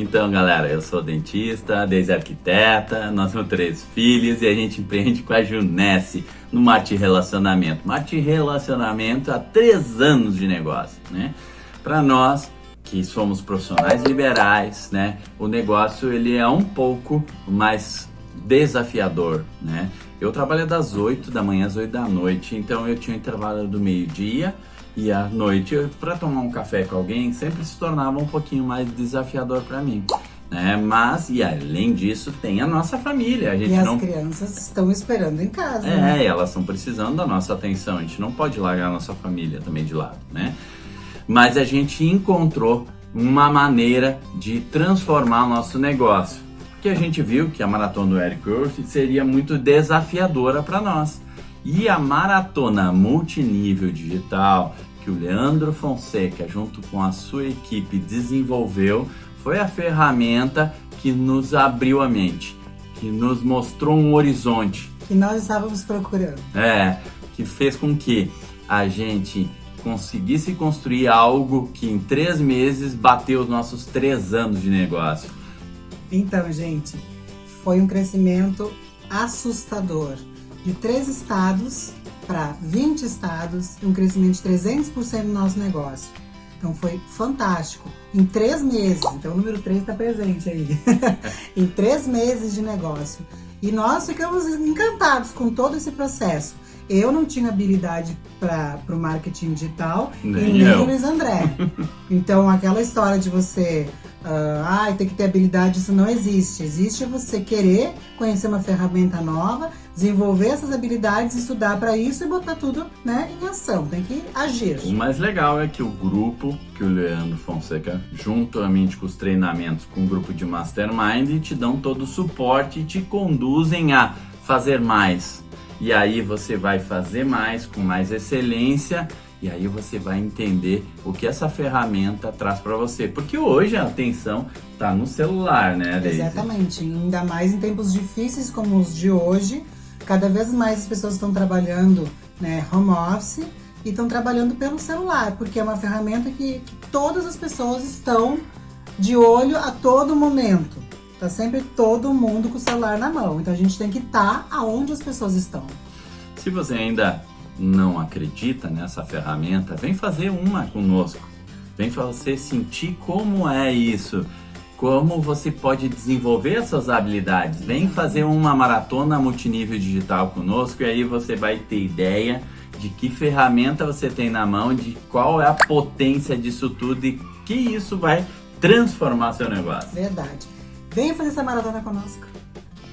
Então, galera, eu sou dentista, desde arquiteta, nós temos três filhos e a gente empreende com a Junesse no Marte Relacionamento. Marte Relacionamento há três anos de negócio, né? Para nós que somos profissionais liberais, né? O negócio ele é um pouco mais desafiador, né? Eu trabalho das 8 da manhã às 8 da noite, então eu tinha um intervalo do meio-dia e à noite para tomar um café com alguém sempre se tornava um pouquinho mais desafiador para mim. Né? Mas, e além disso, tem a nossa família. A gente e as não... crianças estão esperando em casa. É, né? elas estão precisando da nossa atenção. A gente não pode largar a nossa família também de lado, né? Mas a gente encontrou uma maneira de transformar o nosso negócio. Porque a gente viu que a maratona do Eric Worth seria muito desafiadora para nós. E a maratona multinível digital que o Leandro Fonseca, junto com a sua equipe, desenvolveu, foi a ferramenta que nos abriu a mente, que nos mostrou um horizonte. Que nós estávamos procurando. É, que fez com que a gente conseguisse construir algo que em três meses bateu os nossos três anos de negócio. Então, gente, foi um crescimento assustador. De três estados para 20 estados, um crescimento de 300% no nosso negócio. Então foi fantástico. Em três meses, então o número 3 está presente aí. em três meses de negócio. E nós ficamos encantados com todo esse processo. Eu não tinha habilidade para o marketing digital Nem e nem eu. o Luiz André. então aquela história de você ah, ai, tem que ter habilidade, isso não existe. Existe você querer conhecer uma ferramenta nova, desenvolver essas habilidades, estudar para isso e botar tudo né, em ação. Tem que agir. O mais legal é que o grupo que o Leandro Fonseca, juntamente com os treinamentos com o grupo de Mastermind, te dão todo o suporte e te conduzem a fazer mais. E aí você vai fazer mais, com mais excelência, e aí você vai entender o que essa ferramenta traz para você. Porque hoje a atenção está no celular, né, Daisy? Exatamente. Ainda mais em tempos difíceis como os de hoje, cada vez mais as pessoas estão trabalhando né, home office e estão trabalhando pelo celular, porque é uma ferramenta que, que todas as pessoas estão de olho a todo momento. Tá sempre todo mundo com o celular na mão. Então a gente tem que estar aonde as pessoas estão. Se você ainda não acredita nessa ferramenta, vem fazer uma conosco. Vem você sentir como é isso, como você pode desenvolver essas habilidades. Vem fazer uma maratona multinível digital conosco e aí você vai ter ideia de que ferramenta você tem na mão, de qual é a potência disso tudo e que isso vai transformar seu negócio. Verdade. Venha fazer essa maratona conosco.